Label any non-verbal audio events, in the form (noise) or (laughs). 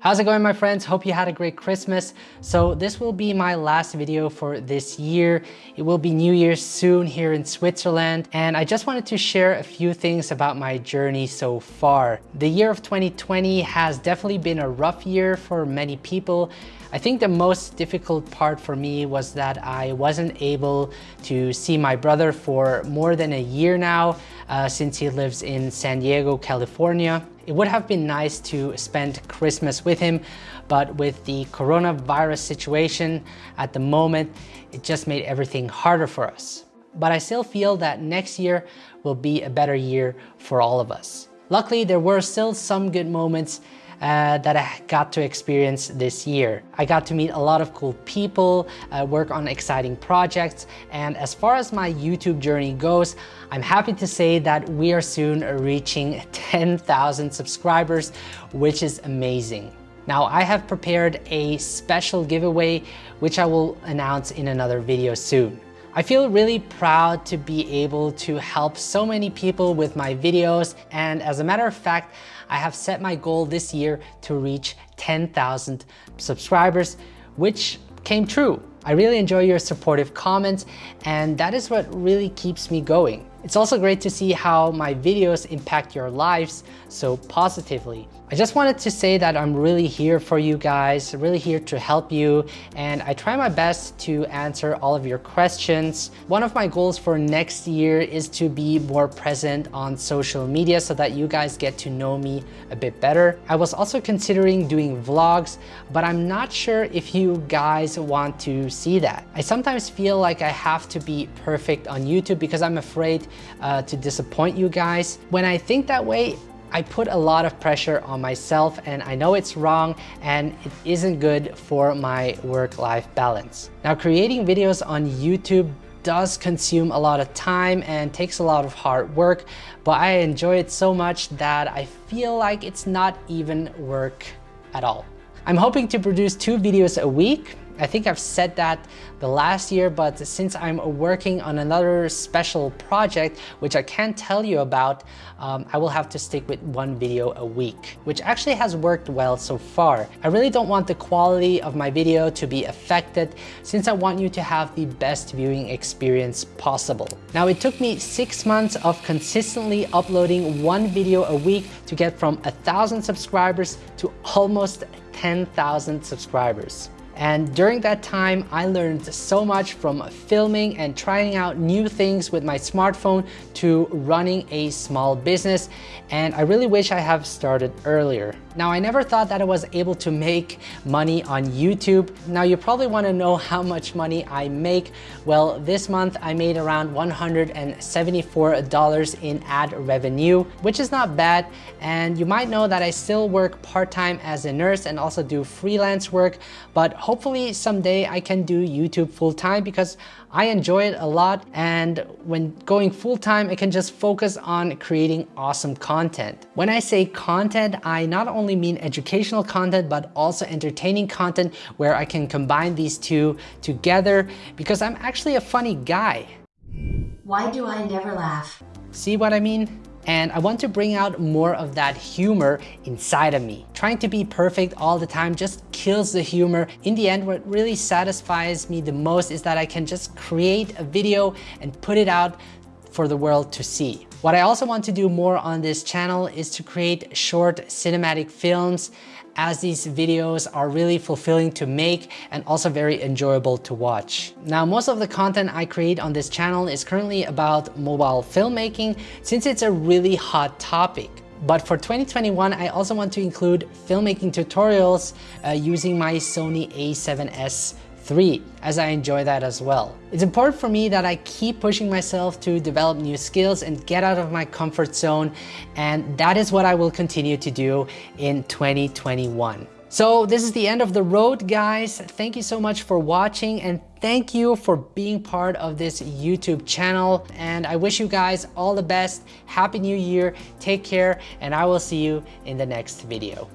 How's it going my friends? Hope you had a great Christmas. So this will be my last video for this year. It will be New Year's soon here in Switzerland and I just wanted to share a few things about my journey so far. The year of 2020 has definitely been a rough year for many people. I think the most difficult part for me was that I wasn't able to see my brother for more than a year now uh, since he lives in San Diego, California. It would have been nice to spend Christmas with him, but with the coronavirus situation at the moment, it just made everything harder for us. But I still feel that next year will be a better year for all of us. Luckily, there were still some good moments uh, that I got to experience this year. I got to meet a lot of cool people, uh, work on exciting projects, and as far as my YouTube journey goes, I'm happy to say that we are soon reaching (laughs) 10,000 subscribers, which is amazing. Now I have prepared a special giveaway, which I will announce in another video soon. I feel really proud to be able to help so many people with my videos and as a matter of fact, I have set my goal this year to reach 10,000 subscribers, which came true. I really enjoy your supportive comments and that is what really keeps me going. It's also great to see how my videos impact your lives so positively. I just wanted to say that I'm really here for you guys, really here to help you, and I try my best to answer all of your questions. One of my goals for next year is to be more present on social media so that you guys get to know me a bit better. I was also considering doing vlogs, but I'm not sure if you guys want to see that. I sometimes feel like I have to be perfect on YouTube because I'm afraid uh, to disappoint you guys. When I think that way, I put a lot of pressure on myself and I know it's wrong and it isn't good for my work-life balance. Now creating videos on YouTube does consume a lot of time and takes a lot of hard work, but I enjoy it so much that I feel like it's not even work at all. I'm hoping to produce two videos a week I think I've said that the last year, but since I'm working on another special project, which I can't tell you about, um, I will have to stick with one video a week, which actually has worked well so far. I really don't want the quality of my video to be affected since I want you to have the best viewing experience possible. Now, it took me six months of consistently uploading one video a week to get from a thousand subscribers to almost 10,000 subscribers. And during that time, I learned so much from filming and trying out new things with my smartphone to running a small business. And I really wish I have started earlier. Now, I never thought that I was able to make money on YouTube. Now, you probably wanna know (laughs) how much money I make. Well, this month I made around $174 in ad revenue, which is not bad. And you might know that I still work part-time as a nurse and also do freelance work, but hopefully someday I can do YouTube full time because I enjoy it a lot. And when going full time, I can just focus on creating awesome content. When I say content, I not only mean educational content, but also entertaining content where I can combine these two together because I'm actually a funny guy. Why do I never laugh? See what I mean? And I want to bring out more of that humor inside of me. Trying to be perfect all the time just kills the humor. In the end, what really satisfies me the most is that I can just create a video and put it out for the world to see. What I also want to do more on this channel is to create short cinematic films as these videos are really fulfilling to make and also very enjoyable to watch. Now, most of the content I create on this channel is currently about mobile filmmaking since it's a really hot topic. But for 2021, I also want to include filmmaking tutorials uh, using my Sony a7S three, as I enjoy that as well. It's important for me that I keep pushing myself to develop new skills and get out of my comfort zone, and that is what I will continue to do in 2021. So this is the end of the road, guys. Thank you so much for watching and thank you for being part of this YouTube channel. And I wish you guys all the best. Happy New Year. Take care and I will see you in the next video.